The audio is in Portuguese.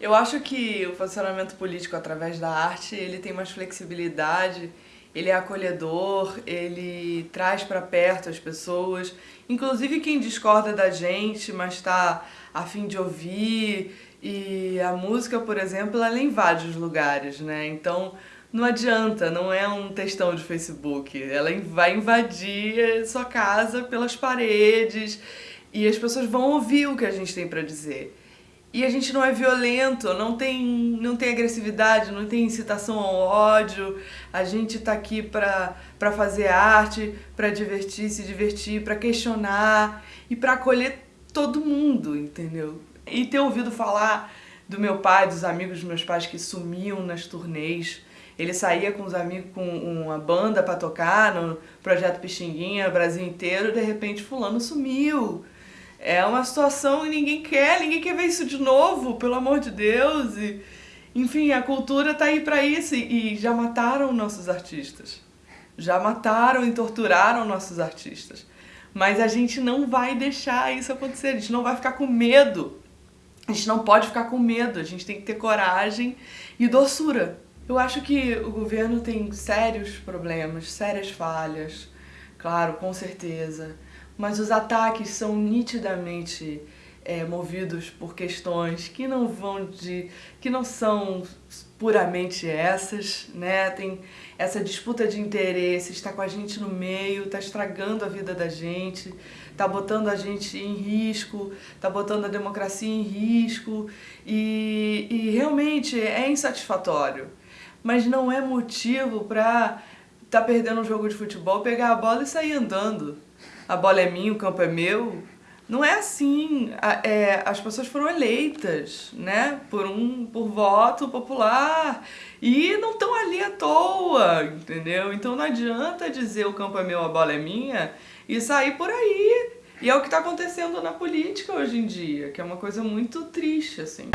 Eu acho que o posicionamento político através da arte, ele tem mais flexibilidade, ele é acolhedor, ele traz para perto as pessoas, inclusive quem discorda da gente, mas está a fim de ouvir, e a música, por exemplo, ela invade os lugares, né? Então, não adianta, não é um textão de Facebook, ela vai invadir sua casa pelas paredes e as pessoas vão ouvir o que a gente tem para dizer. E a gente não é violento, não tem, não tem agressividade, não tem incitação ao ódio. A gente tá aqui pra, pra fazer arte, pra divertir, se divertir, pra questionar e pra acolher todo mundo, entendeu? E ter ouvido falar do meu pai, dos amigos dos meus pais que sumiam nas turnês. Ele saía com os amigos, com uma banda pra tocar no Projeto Pixinguinha, Brasil inteiro, de repente fulano sumiu. É uma situação e ninguém quer, ninguém quer ver isso de novo, pelo amor de Deus. E, enfim, a cultura tá aí para isso e, e já mataram nossos artistas. Já mataram e torturaram nossos artistas. Mas a gente não vai deixar isso acontecer, a gente não vai ficar com medo. A gente não pode ficar com medo, a gente tem que ter coragem e doçura. Eu acho que o governo tem sérios problemas, sérias falhas, claro, com certeza mas os ataques são nitidamente é, movidos por questões que não vão de. que não são puramente essas, né? Tem essa disputa de interesse, está com a gente no meio, está estragando a vida da gente, está botando a gente em risco, está botando a democracia em risco e, e realmente é insatisfatório. Mas não é motivo para tá perdendo um jogo de futebol, pegar a bola e sair andando a bola é minha, o campo é meu. Não é assim. É, as pessoas foram eleitas, né? Por um por voto popular. E não estão ali à toa, entendeu? Então não adianta dizer o campo é meu, a bola é minha e sair por aí. E é o que está acontecendo na política hoje em dia, que é uma coisa muito triste, assim.